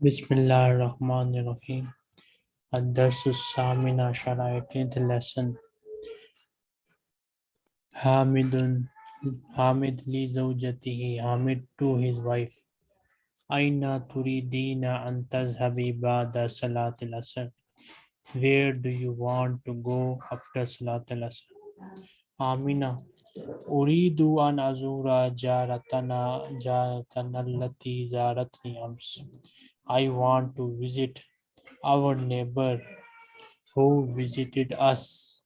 Bismillah ar-Rahman ar-Rahim. Ad-Darsus Samin the lesson. Hamidun, Hamid li zawjatihi, Hamid to his wife. Aina turidina an tazhabi ba'da salat Asr. Where do you want to go after Salatil Asr? Amina, uridu an azura jaratana jaratana allati zaratni ams. I want to visit our neighbor who visited us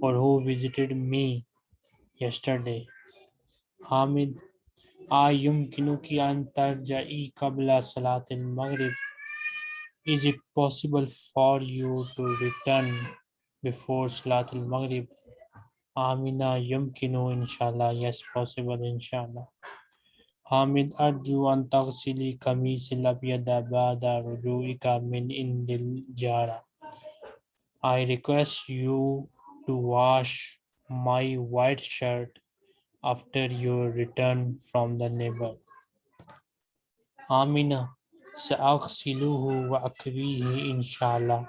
or who visited me yesterday. Hamid, ayumkinuki antarja'i kabla salatil maghrib. Is it possible for you to return before Salat al Maghrib? Amina yumkinu inshallah. Yes, possible inshallah. حامد أرجو أن تغسلي قميص الأبيض بعد رجوعك من عند الجارة. I request you to wash my white shirt after your return from the neighbor. Amina سأغسله وأكويه إن شاء الله.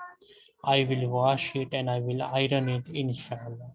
I will wash it and I will iron it inshallah.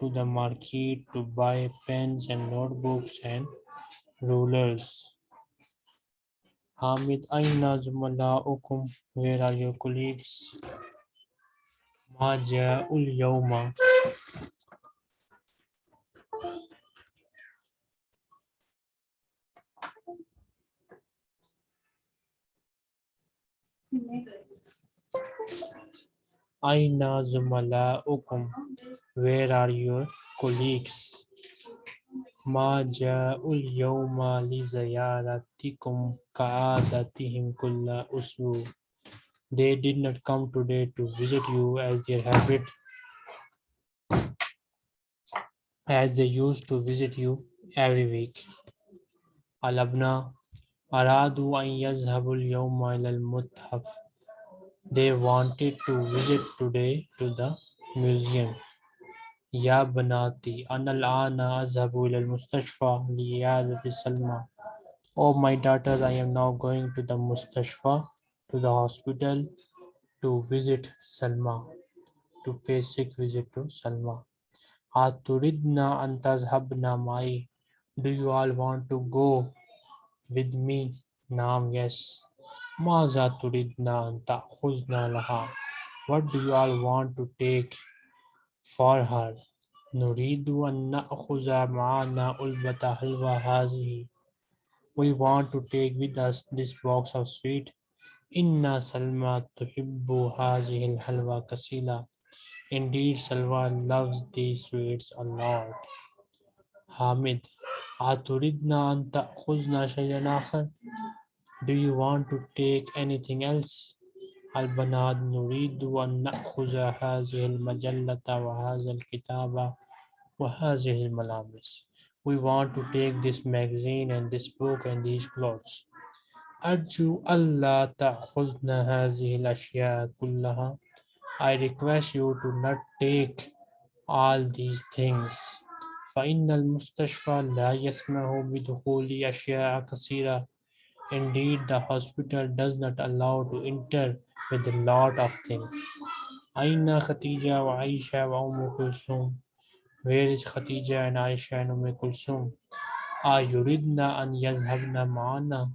to the market to buy pens and notebooks and rulers. Hamid, Aina Zumalaukum, where are your colleagues? Maja ul Yawma. Aina Zumala'ukum? Where are your colleagues? Ma ja'ul yawma li ziyaratikum ka'adatihim kulla usbu. They did not come today to visit you as their habit, as they used to visit you every week. Alabna aradu an yazhabul yawma ila al-muthaf They wanted to visit today to the museum. يا بناتي أنا الآن أذهب إلى المستشفى لعيادة سلمى. Oh my daughters, I am now going to the mustashfa, to the hospital, to visit Salma, to pay sick visit to Salma. أتردنا أن تذهبنا معي? Do you all want to go with me? Naam, yes. Maza turidna anta khuzna laha. What do you all want to take for her? Nuridu anna na'khuza ma'ana ulbata halwa hazihi. We want to take with us this box of sweet. Inna Salma tuhibbu hazihi halwa kasila. Indeed, Salman loves these sweets a lot. Hamid, Aturidna anta khuzna shayyan akhar. Do you want to take anything else? البنات نريد أن نأخذ هذه المجلة وهذا الكتاب وهذه الملابس. We want to take this magazine and this book and these clothes. أرجو ألا تأخذنا هذه الأشياء كلها. I request you to not take all these things. فإن المستشفى لا يسمح بدخول أشياء كثيرة. Indeed, the hospital does not allow to enter with a lot of things. Aina Khatija wa Aisha wa Umm Kulsum. Where is Khatija and Aisha and Umm Kulsum? Ayuridna an yazhabna ma'ana.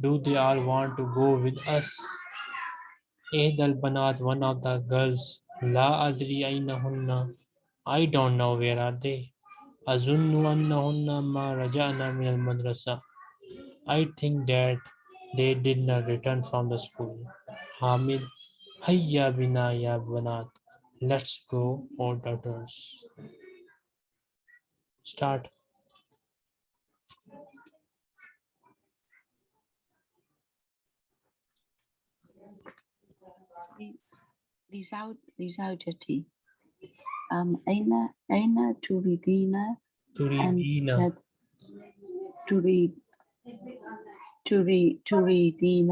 Do they all want to go with us? Eid al Banat, one of the girls. La adri aina hunna. I don't know where are they. Azunnu annahunna ma raja'na min al madrasa. I think that they did not return from the school. Hamid, Hayya bina ya banat. Let's go, all daughters. Start. لزوج لزوجتي um, أين أين تريدين أن Turidina. تد- تريد تريد تريدين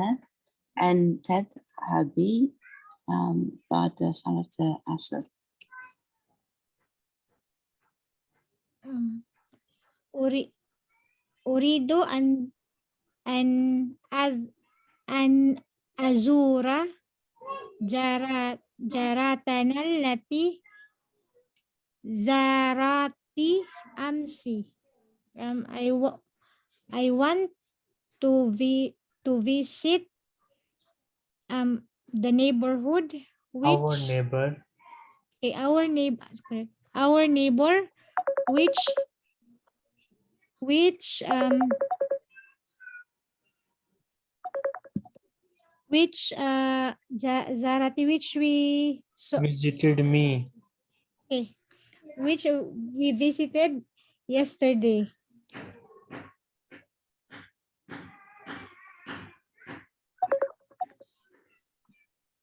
أن تذهبي um, بعد صلاة العصر Um, uri, uridu an an az an azura jara jaratana allati zarati amsi. Um, I wa- I want to vi to visit um the neighborhood which Our neighbor. Okay, our neighbor. Our neighbor, which, which, um, which, uh, Zarati, which we, so, Visited me. okay, which uh, we visited yesterday.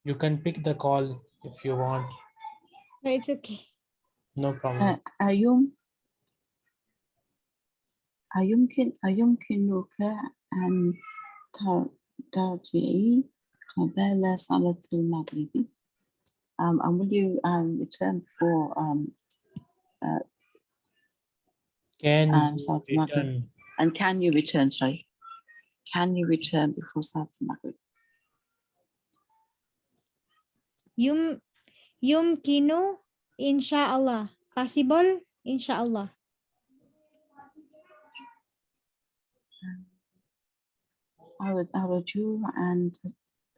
You can pick the call if you want. No, it's okay. No problem. أ- أيم أيمكن أيمكنك أن تر- ترجعي قبل صلاة المغرب um, and will you um, return before um, Can um, you Salat Maghrib. return? and can you return sorry can you return before Salat Maghrib Yum, yumkinu, inshallah. Possible, inshallah. أر- أرجو أن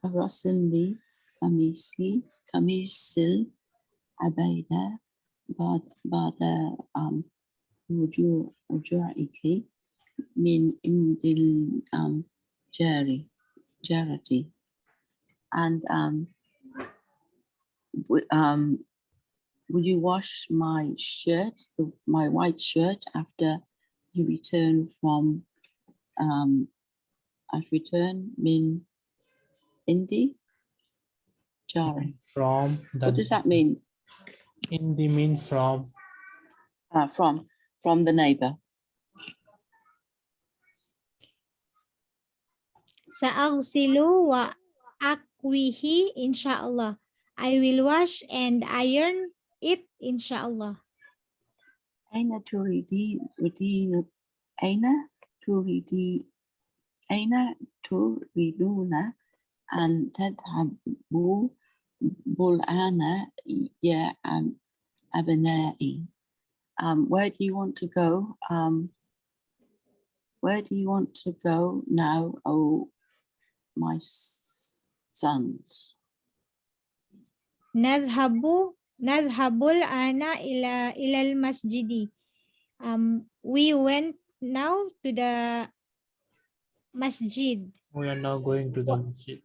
ترسل لي قميصي قميص العباية بعد بعد um, رجوع رجوعك من عند الجاري جارتي and um, w- um, will you wash my shirt, the, my white shirt after you return from um, I've returned min Indi Jari. From the. What does that mean? In the mean from. Uh, from from the neighbor. Sa'agsilu wa akwihi, inshallah. I will wash and iron it, inshallah. أين تريدين تريدين أين تريدي أين تريدون أن تذهبوا بالآن يا أم- أبنائي? Um, where do you want to go? Um, where do you want to go now, oh my s- sons? Nadhabu, nadhabul ana ila ilal masjidi. Um, we went now to the masjid. We are now going to the masjid.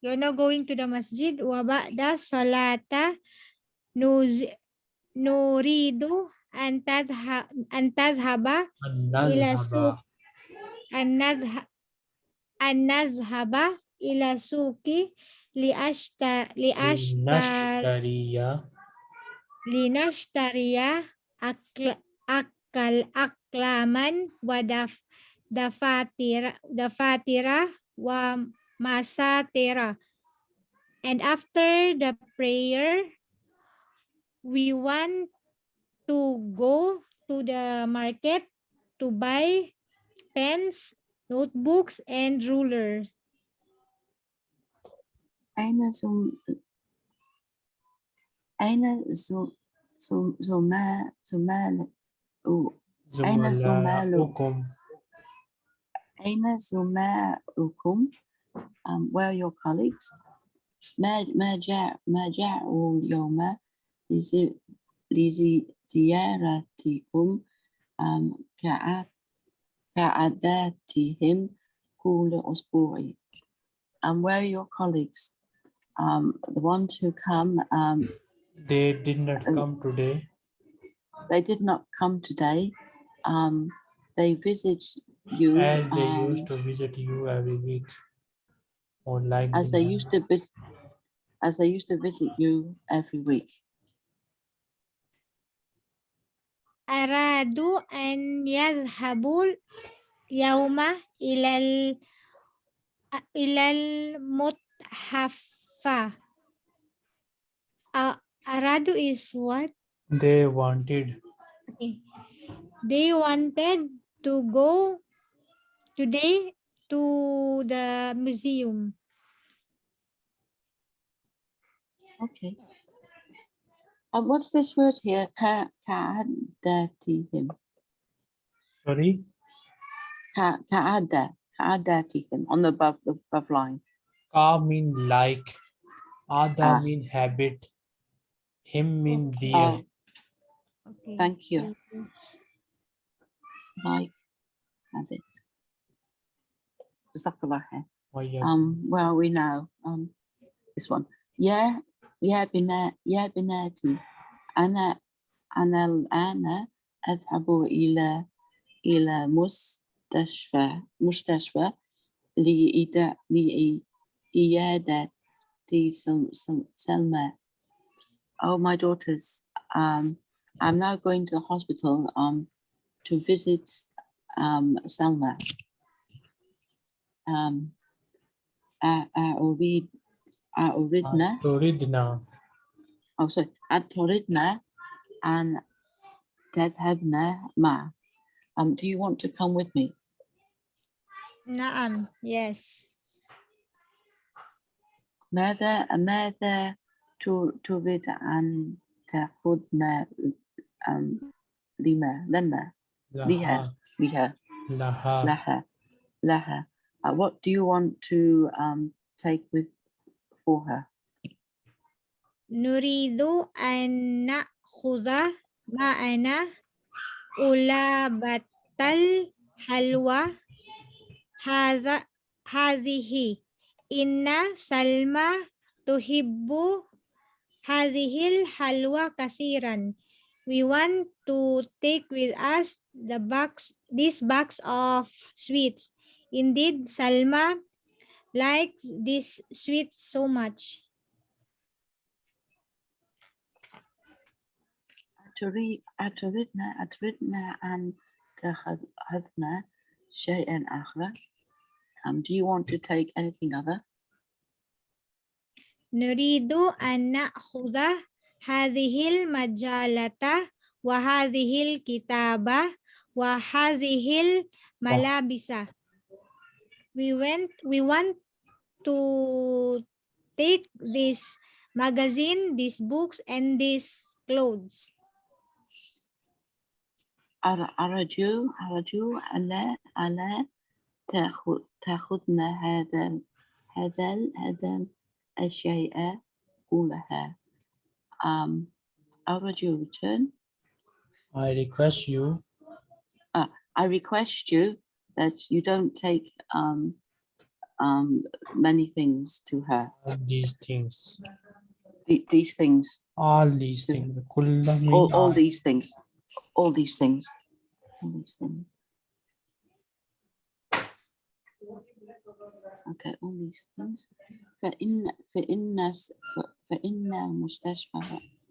You're now going to the masjid. Wa ba'da salata nuz, nuridu an tadha, an tadhhaba And Ila suq. an nadha- an nazhaba ila suki li ashta li ashtar Linashtariya. linashtariya akl akal aklaman wa daf dafatira dafatira wa masatira and after the prayer we want to go to the market to buy pens notebooks and rulers أين زم أين زم زم زما زمال أو أين زمالك؟ Zumalaukum. أين زماؤكم um, where are your colleagues ما ما جاء ما جاءوا اليوم لزي- لزيارتكم um, كع- كعاداتهم كل أسبوع um, where are your colleagues um, the ones who come um, They did not Um, come today. they did not come today um, they visit you As they um, used to visit you every week. Or like. as they used to vis- as they used to visit you every week. أرادوا أن يذهبوا اليوم إلى ال إلى المتحف fa. Uh, aradu is what? They wanted. Okay. They wanted to go today to the museum. Okay. And what's this word here? Ka ka'adatihim. Sorry? Ka ka'ada. Ka'adatihim on the above, the above line. Ka mean like. ada Ah. mean habit him mean Okay. dear Oh, Okay. thank you. Like habit. Jazakallah khair. Oh, yeah. Um, where are we now? Um, this one. Yeah, yeah, بنا يا بناتي أنا أنا الآن أذهب إلى إلى مستشفى مستشفى لإيدا- لإيادة D. Selma. Oh, my daughters, um, I'm now going to the hospital um, to visit um, Selma. Um, I, I already, I Oridna. Toridna. Oh, sorry. At Toridna and Tadhabna Ma. Um, do you want to come with me? Naam, yes. ماذا ماذا تريد أن تأخذنا لما لما؟ لها. بها لها. لها. لها. uh, what do you want to um, take with for her? نريد أن نأخذ معنا علبة الحلوى. هذا هذه إن سلمى تحب هذه الحلوى كثيرا. We want to take with us the box, this box of sweets. Indeed, Salma likes this sweet so much. أتريد أتردنا أتردنا أن تأخذنا شيئا آخر um, do you want to take anything other? نريد أن نأخذ هذه المجلة وهذه الكتابة وهذه الملابس. We went we want to take this magazine, these books and these clothes. أر- أرجو أرجو ألا ألا تأخذ تأخذنا هذا ال- هذا ال- هذا الشيء كلها um, أرجو return I request you I request you that you don't take um, um, many things to her. all these things The- These things, all these things كل all, means all these things, all these things, all these things. Okay, all these things. فإن فإن س- فإن المستشفى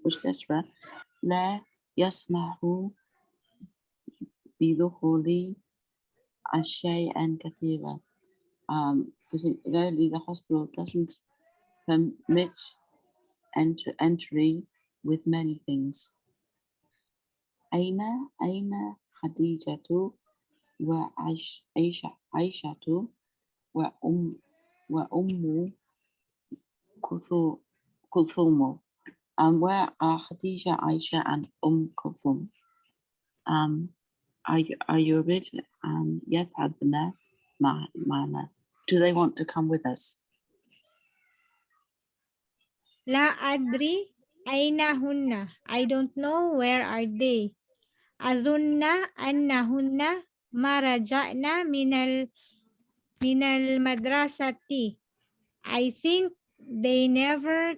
مستشفى لا يسمح بدخول أشياء كثيرة. Um, because it, verily the hospital doesn't permit enter, entry with many things. أين أين خديجة وعيش عيشة عيشة وأم وأم كلثو- كلثوم um, where are Khadija, Aisha and Umm Kulthum? Um, are you, are you ready? Um, يذهبن مع- معنا. Do they want to come with us? لا أدري أين هن. I don't know where are they. أظن أنهن ما رجعنا من Minal madrasati. I think they never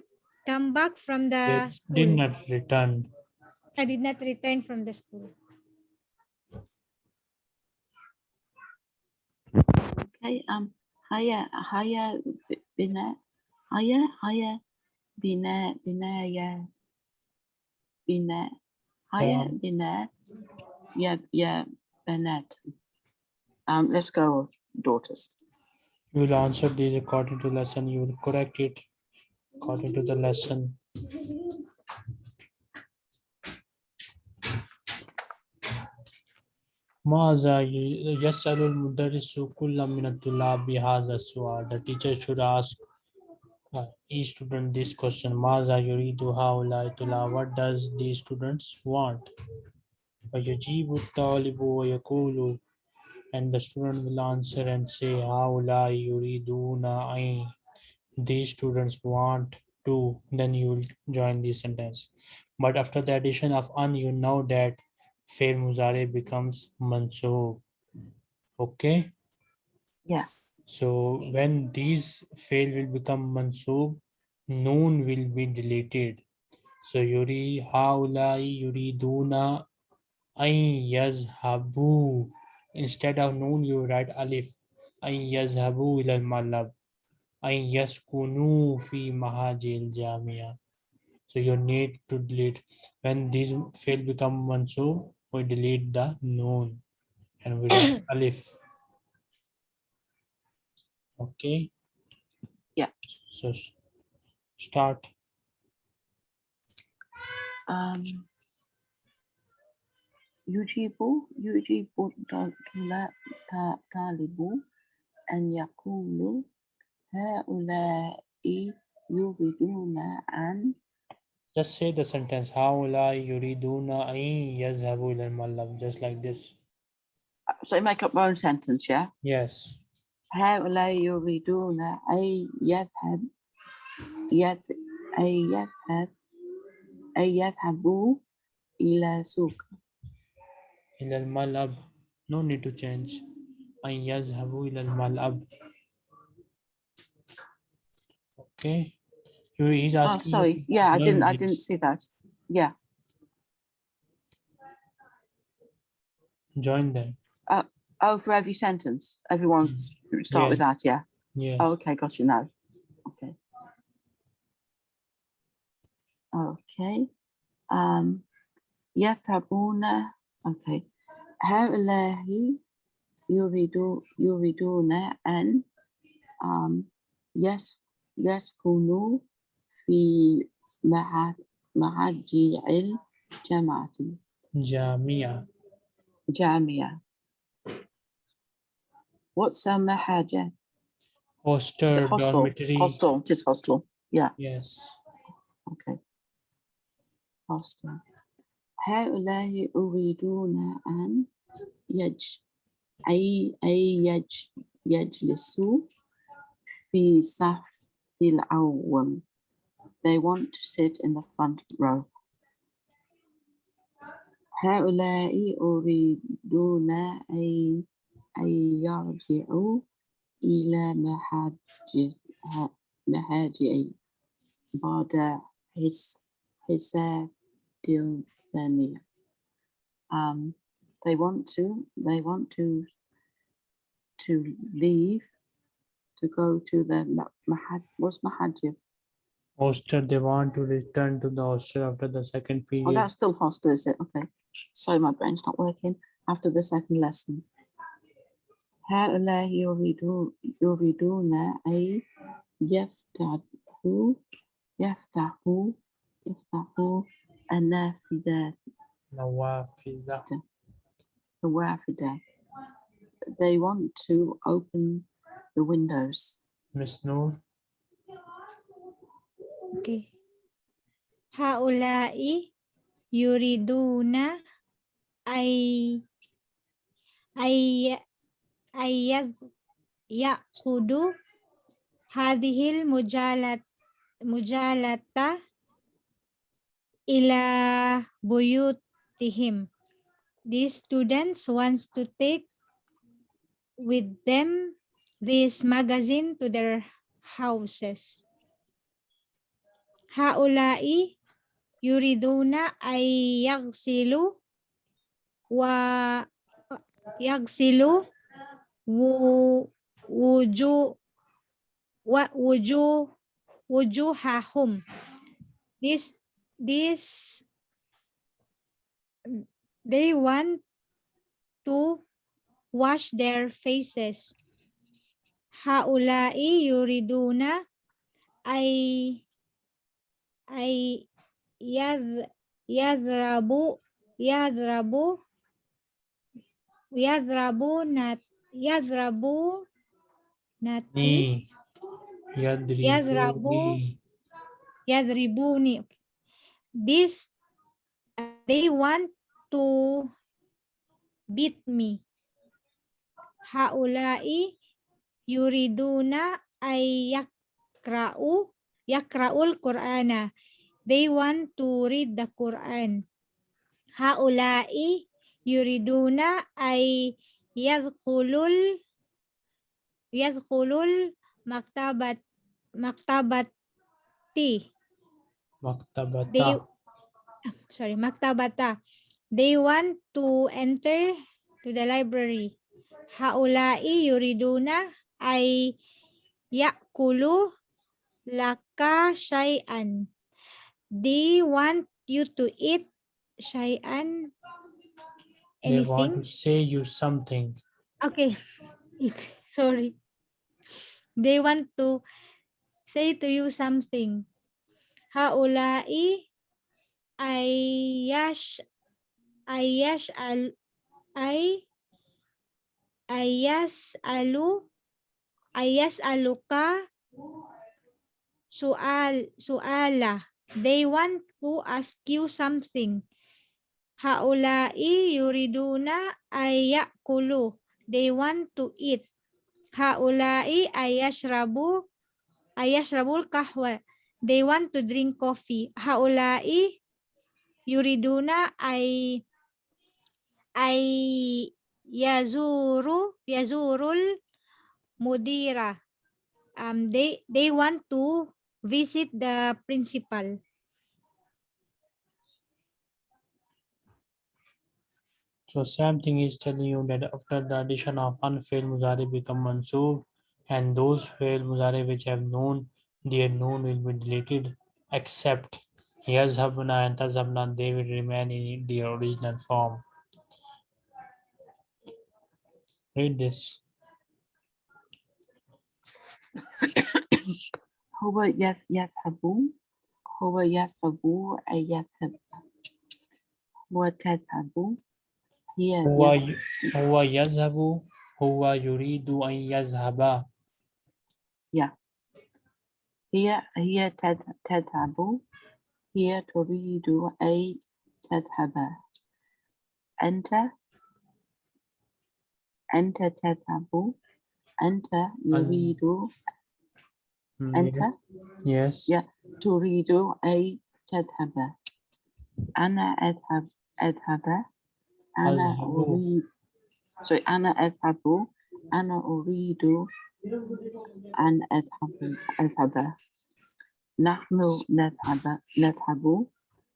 come back from the they school. did not return. I did not return from the school. Okay, um, Haya, Haya, Bina, Haya, Haya, Bina, Bina, yeah, Bina, Haya, um, Bina, yeah, yeah, Bennett. Um, let's go, daughters You will answer these according to lesson. You will correct it according to the lesson. ماذا ي- يسأل المدرس كل من الطلاب بهذا السؤال? The teacher should ask uh, each student this question. ماذا يريد هؤلاء الطلاب? What does these students want? ويجيب الطالب ويقول and the student will answer and say haula yuriduna ain. These students want to then you will join the sentence. But after the addition of an you know that fail muzare becomes manso okay? Yeah. So when these fail will become mansub, noon will be deleted. So yuri haula yuriduna ay yazhabu instead of noon you write alif. Ay yazhabu ila al-malab ay yaskunu fi mahajil jamia. So you need to delete. When these fail become mansoob we delete the noon and we write alif. Okay? Yeah. so start. Um يجيب يجيب الطلا- تا- طالب أن يقول هؤلاء يريدون أن just say the sentence هؤلاء يريدون أن يذهبوا إلى الملعب just like this so make up my own sentence yeah yes هؤلاء يريدون أن يذهب يذ أن يذهب أن يذهبوا إلى سوق إلى الملعب no need to change أن يذهبوا إلى الملعب okay you he's Oh, asking you sorry. to Yeah, I join didn't. I this. didn't see that. Yeah. join them Oh, for every sentence, everyone's start with that. Yeah. yeah Oh, okay, got you now. Okay. Okay. Um, يذهبون. Okay. هؤلاء يريدون يريدون أن um يس يسكنوا في مع معجع الجامعة جامعة جامعة. What's a محاجة? Is hostel it hostel? dormitory Hostel. It is hostel. Yeah. yes Okay. Hostel. هؤلاء يريدون أن يج أي أي يج يجلسوا في صف الأول. They want to sit in the front row. هؤلاء يريدون أن أن يرجعوا إلى محاجئ بعد حس حساب الثانية. Um, they want to, they want to, to leave, to go to the ma- mahad, what's mahajib? hostel they want to return to the hostel after the second Oh, period that's still hostel, is it? Okay. Sorry, my brain's not working. After the second lesson. هؤلاء يريدون يريدون أن يفتحوا يفتحوا يفتحوا Anafidat. Nawafidat. Nawafidat. They want to open the windows. Miss Noor. Okay. Haulai yuriduna ay ay ayaz yaqudu hadhil mujalat mujalata ila buyutihim. These students wants to take with them this magazine to their houses. Haulai yuriduna ay yagsilu wa yagsilu wu, wuju wa wuju wujuhahum. These this they want to wash their faces. Haulai yuriduna ay ay yad yadrabu yadrabu yadrabu nat yadrabu nati Ni. Yadrabu. Yadribuni. This they want to beat me. Haulai yuriduna ay yakra'u yakra'ul Qur'ana. They want to read the Quran. Haulai yuriduna ay yadkhulul yadkhulul maktabat maktabati. Maktabata. They sorry, maktabata. They want to enter to the library. Haulai yuriduna ay yakulu laka syai'an. They want you to eat syai'an They want anything. to say you something. Okay. Eat. Sorry. They want to say to you something. Haulai ayash ayash al ay ayas alu ayas aluka sual suala. They want to ask you something. Haulai yuriduna ayakulu. They want to eat. Haulai ayashrabu ayashrabul kahwa. They want to drink coffee. Haulai yuriduna ay ay yazuru yazurul mudira. Um, they they want to visit the principal. So same thing is telling you that after the addition of unfailed muzari become mansub and those failed muzari which have known their known will be deleted except yazhabna and tazhabna they will remain in their original form. Read this. هو يذ- يذهب هو يذهب أي يذهب هو تذهب هي هو يذ- ي- هو يذهب هو يريد أن يذهب هي هي تذ- تذهب هي تريد أي تذهب أنت أنت تذهب أنت يريد Mm, أنت Yes. Yeah. تريد أي تذهب أنا أذهب أذهب أنا أذهب. أريد sorry أنا أذهب أنا أريد أن أذهب أذهب نحن نذهب نذهب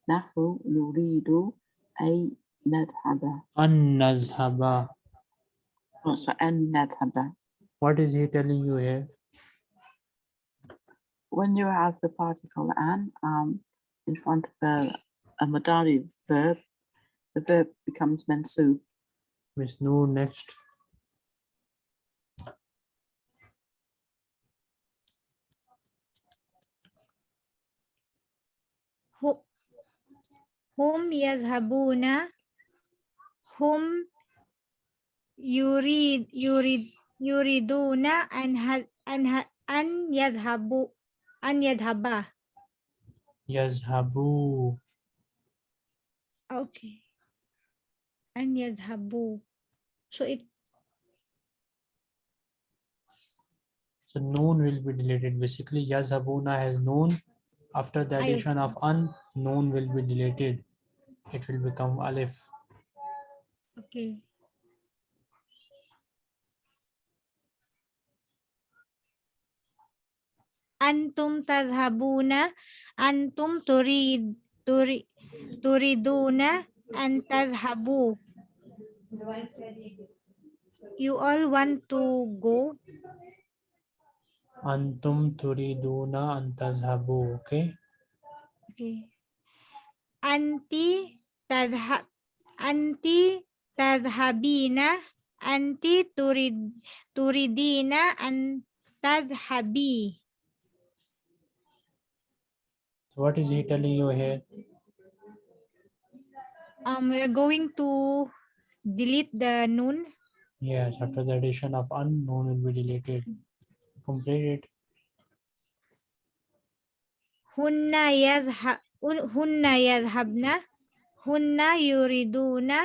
نحن نريد أي نذهب أن نذهب. Oh, so أن نذهب What is he telling you here? when you have the particle an um, in front of a, a modality verb, the verb becomes mansub. Miss Noor next. Hum yazhabuna hum yurid yurid yuriduna an an an yadhabu an yadhaba. Yazhabu. Okay. An yadhabu. So it So noon will be deleted. Basically, yazhabuna has noon. After the addition of un, noon will be deleted. It will become alif. okay. Antum tadhabuna antum turid turi, turiduna an tadhabu. You all want to go Antum turiduna an tazhabu. Okay. Okay. Anti tadhab anti tadhabina anti turid turidina an tadhabi. So what is he telling you here? Um, we're going to delete the noon. Yes, after the addition of unknown will be deleted. Complete it. Hunna hunna yadhhabna hunna yuriduna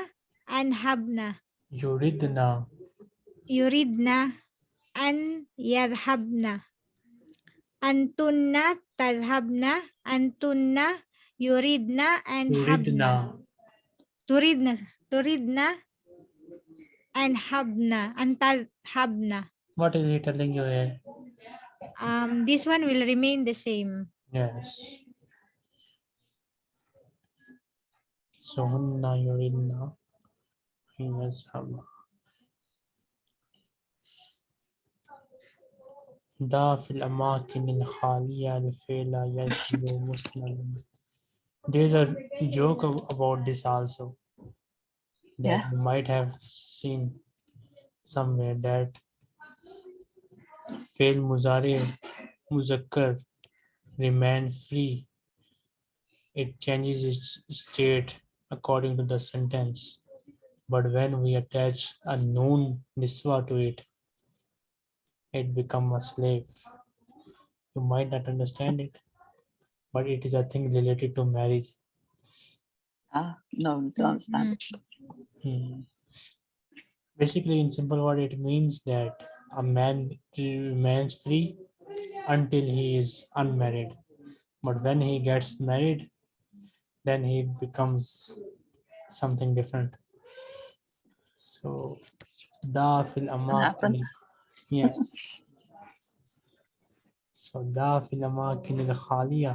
anhabna Yuridna. yuridna an yadhhabna antunna tadhhabna antunna yuridna anhabna Yuridna. turidna turidna anhabna antadhabna What is he telling you here? um this one will remain the same Yes. So hunna yuridna. yazhabna. دا في الأماكن الخالية الفعل يجب مسلم There's a joke ab- about this also. That Yeah. you might have seen somewhere that fail muzari muzakkar remain free. It changes its state according to the sentence. But when we attach a noon niswa to it, it become a slave. You might not understand it, but it is a thing related to marriage. Ah, no, don't understand. Hmm. Basically, in simple word, it means that a man remains free until he is unmarried. But when he gets married, then he becomes something different. So da fil amakini. Yes. So da fil amakini al khaliya.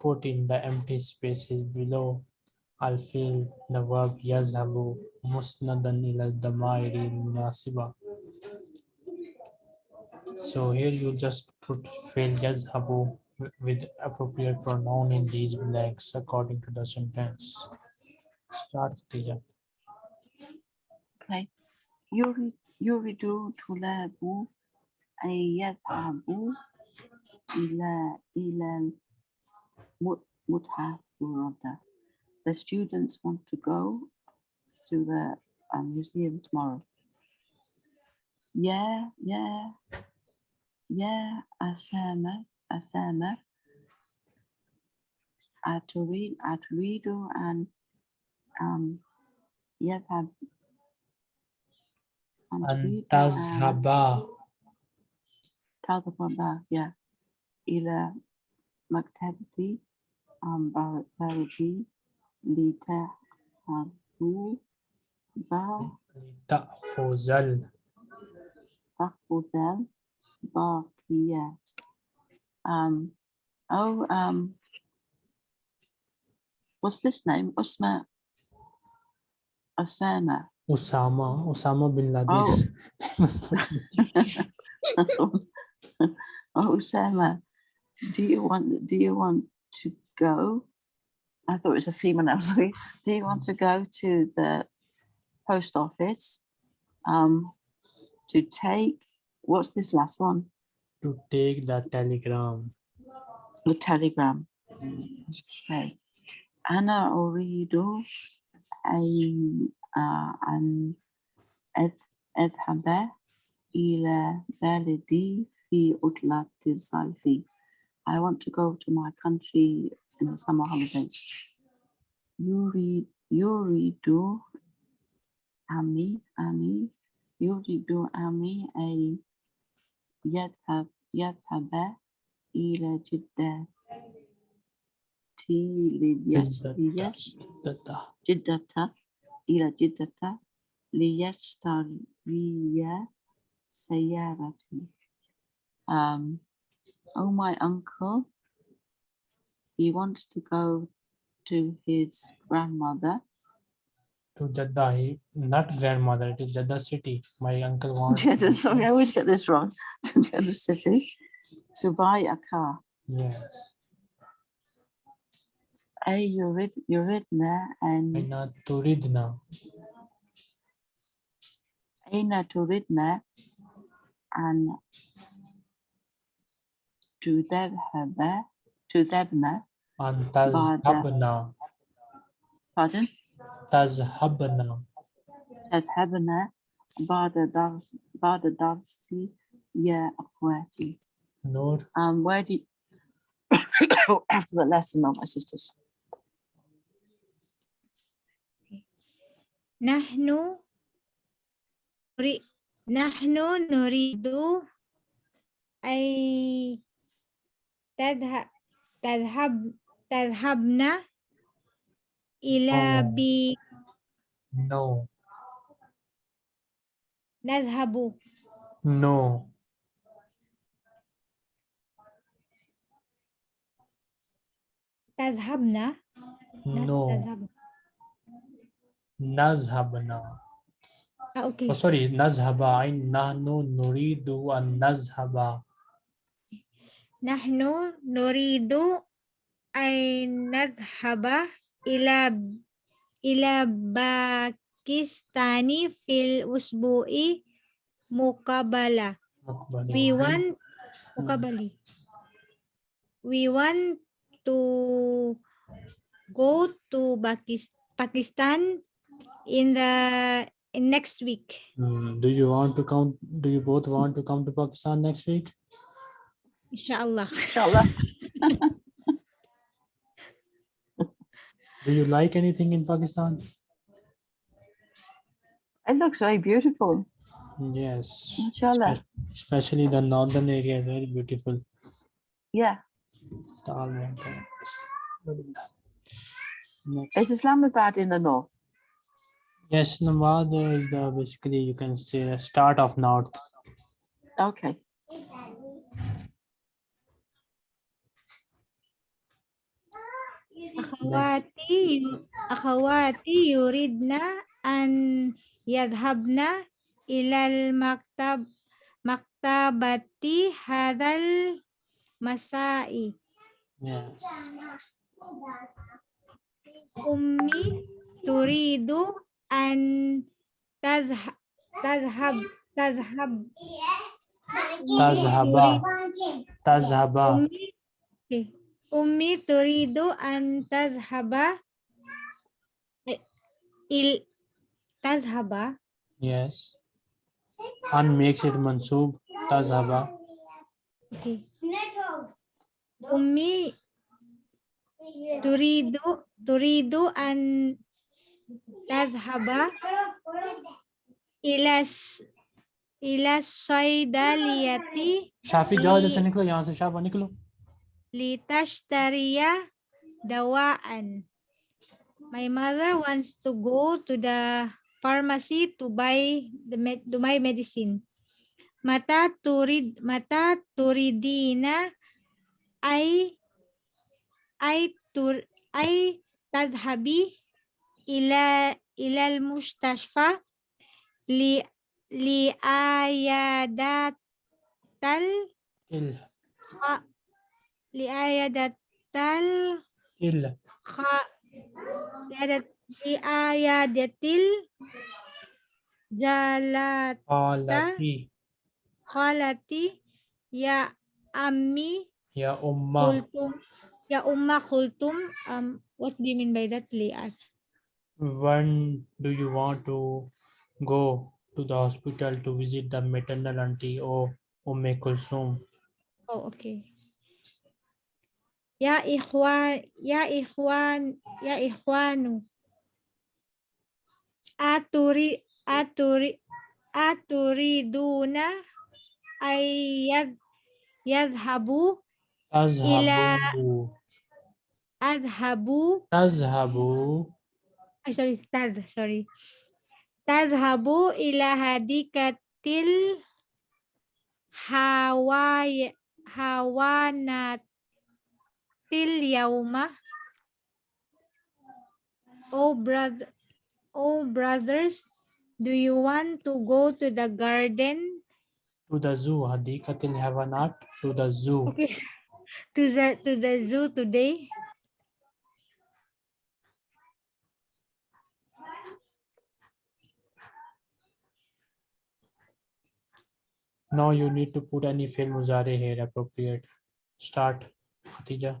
Put in the empty spaces below. I'll feel the verb yazhabu musnadan ila damairi munasiba. So here you just put fil yazhabu with appropriate pronoun in these blanks according to the sentence start Khadija. Okay. يريد يريد طلاب أن يذهبوا إلى إلى المتحف rather. The students want to go to the um, museum tomorrow. Yeah, yeah, yeah, أسامة أسامة أتريد أتريد أن um, يذهب أن أن تريد أن تذهب تذهب yeah, إلى مكتبتي um, بر- بردي لتأخذوا با- تأخذ ال- تأخذ الباقيات um, oh um, what's this name Osama Osama Osama bin Laden Oh. Oh, Sama, do you want do you want to go? I thought it was a female. Sorry. Do you want to go to the post office um, to take what's this last one? to take the telegram The telegram. Okay. أنا أريد أن آه، أن أذ- أذهب إلى بلدي في عطلة الصيف. I want to go to my country in the summer holidays. يريد يريد أمي أمي يريد أمي أن يذهب يذهب إلى جدة ليش- ليش- جدة. جدة إلى جدة ليشتري سيارتي. Um, oh, my uncle, he wants to go to his grandmother to Jeddah. He, not grandmother, it is Jeddah city. My uncle wants. Jeddah, sorry, I always get this wrong. To Jeddah City to buy a car. Yes. A yurid, yuridna and Aina turidna. Aina turidna and to Dhabha, to Dhabna, An tazhabna. pardon, Tazhabna. تذهبنا بعد درس بعد درس يا أخواتي. Nur. Um, where do you, after the lesson, oh, my sisters? نحن نري- نحن نريد أي تذهب تذهب تذهبنا إلى نو نو نذهب نو تذهبنا نو نذهبنا أوكي سوري نذهب نحن نريد ان نذهب نحن نريد ان نذهب إلى إلى باكستان في الأسبوع مقابلة. Mukbali. We want مقابلة. We want to go to Pakis- Pakistan in the in next week. Hmm, Do you want to come? Do you both want to come to Pakistan next week? Inshallah. Inshallah. Do you like anything in Pakistan? It looks very beautiful. Yes. Inshallah. Especially the northern area is very beautiful. Yeah. Is Islamabad in the north? Yes, Namad is the basically you can say the start of north. Okay. أخواتي أخواتي يريدن أن يذهبن إلى المكتب مكتبة هذا المساء Yes. أمي تريد أن تذهب تذهب تذهب Tazhaba. Tazhaba. ummi turidu an tazhaba il tazhaba yes an makes it mansub tazhaba okay ummi turidu turidu an tazhaba ilas इला सैदालियती शाफी जाओ जैसे निकलो यहाँ से शाफा निकलो Litashtariya dawaan. My mother wants to go to the pharmacy to buy the med to buy medicine. Mata turid mata turidina ay ay tur ay tadhabi ila ilal mustashfa li li ayadatal il il kha liadat liayadatil jalat qalati khalati. Ya ammi ya umma. kultum ya umma kultum um what do you mean by that liat when do you want to go to the hospital to visit the maternal auntie? Or Umme Kulsum? oh okay ya ikhwan ya ikhwan ya ikhwanu aturi aturi aturiduna ayad yadhabu Tazhabu. adhabu Tazhabu. ay sorry tad sorry tadhabu ila hadikatil hawaya hawanatil yauma oh brother oh brothers, do you want to go to the garden? To the zoo, hadikatil havanat, to the zoo. Okay. To the to the zoo today. Now you need to put any fi'l muzari here appropriate. Start, Khatija.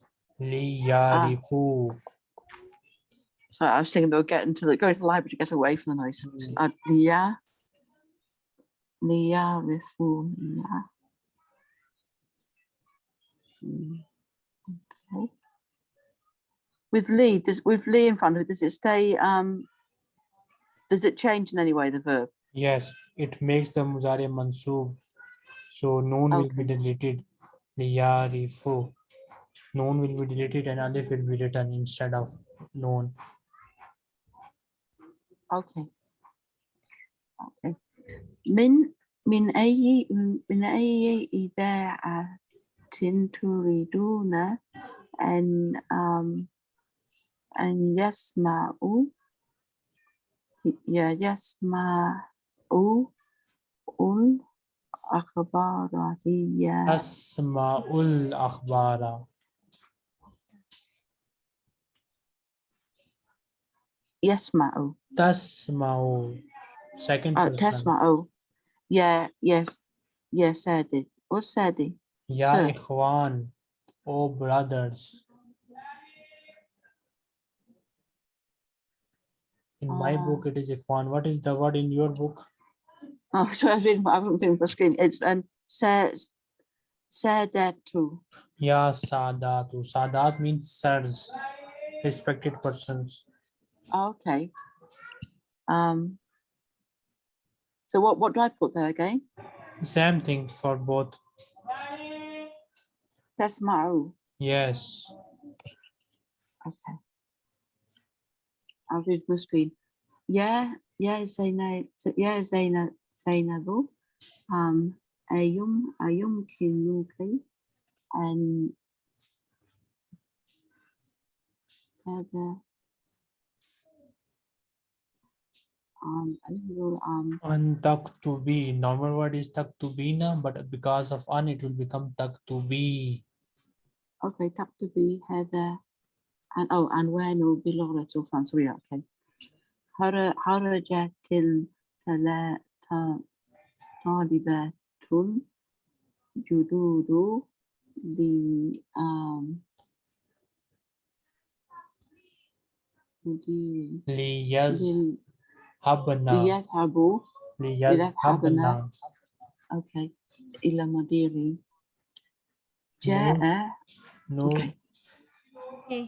Liyarifu. So I was thinking they were getting to the go to the library to get away from the noise. Uh, Lia, Lia Rifu, Lia. Mm, Okay. With Lee, does with Lee in front of it, does it stay? Um, does it change in any way the verb? Yes, it makes the muzari mansub. So noon will be Okay. deleted. Liyarifu Noon will be deleted and alif will be written instead of noon. Okay. Okay. من من أي من أي إذاعة تريدون أن um, أن يسمعوا ي- يسمعوا الأخبار هي Asma'ul akhbara. Yasma'u. Mao Second uh, person. Mao? Yeah, yes. Yes, Sadi. What Sadi? Ya Ikhwan. Oh, brothers. In uh, my ah. book, it is Ikhwan. What is the word in your book? Oh, so I've been, I've been for screen. It's um, says, said that too. Yeah, Sadatu. Sadat means sirs, respected persons. Okay. Um. So what what do I put there again? Same thing for both. Tasma'u. Yes. Okay. I'll read the screen. Yeah, yeah, Zainab, yeah, Zainab, Zainabu. Um, Ayum, Ayum Kinuki. And هذا um, I think we'll, um, An taktubi. Normal word is taktubina, but because of an, it will become taktubi. okay, تكتبي هذا عن أو عنوانه باللغة الفرنسية okay خر- خرجت الثلا- ط- طالبات جدود ب um, habana. Lihat habu. Liyat habna. Okay. Ila madiri. Ja'a. Eh. no Okay. okay.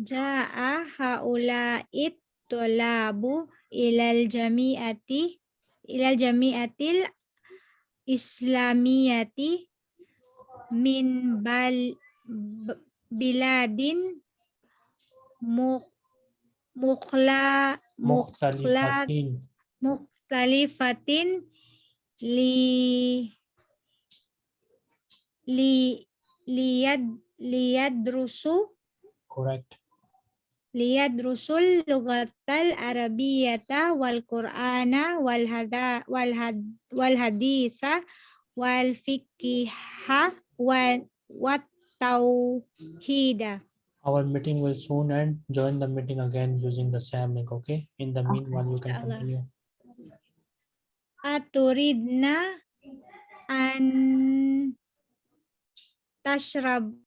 Ja'a haula'it tolabu ilal jami'ati ilal jami'atil islamiyati min bal biladin mu مخلا مخلا مختلفة لي لي ليد ليدرسوا correct. ليدرسوا اللغة العربية والقرآن والهدا والهد والحديث والفقه والتوحيد. Wal haditha wal fiqha wa wat tauhida Our meeting will soon end. Join the meeting again using the same link, okay? In the meanwhile, you can continue. aturidna an tashrab